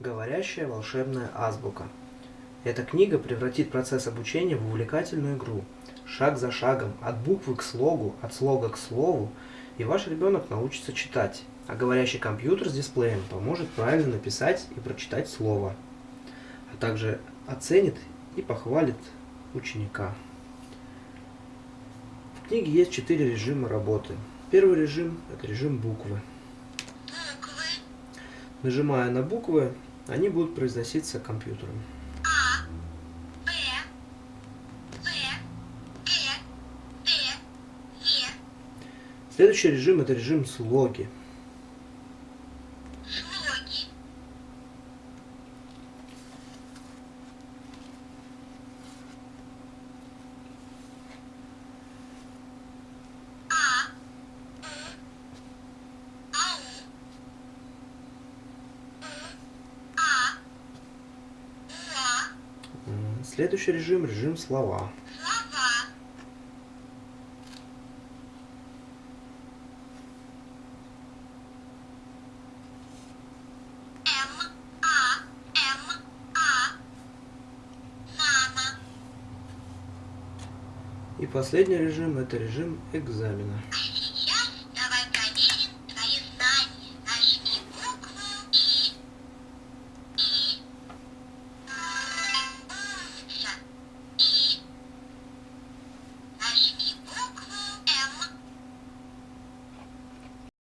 Говорящая волшебная азбука. Эта книга превратит процесс обучения в увлекательную игру. Шаг за шагом, от буквы к слогу, от слога к слову, и ваш ребенок научится читать, а говорящий компьютер с дисплеем поможет правильно написать и прочитать слово, а также оценит и похвалит ученика. В книге есть четыре режима работы. Первый режим – это режим буквы. Нажимая на буквы, они будут произноситься компьютером. А, Б, В, Д, Е, Следующий режим – это режим слоги, А, У, Ау, У, А, Уа, М, Следующий режим – режим слова. слова, М, А, М, А, мама, И последний режим – это режим экзамена.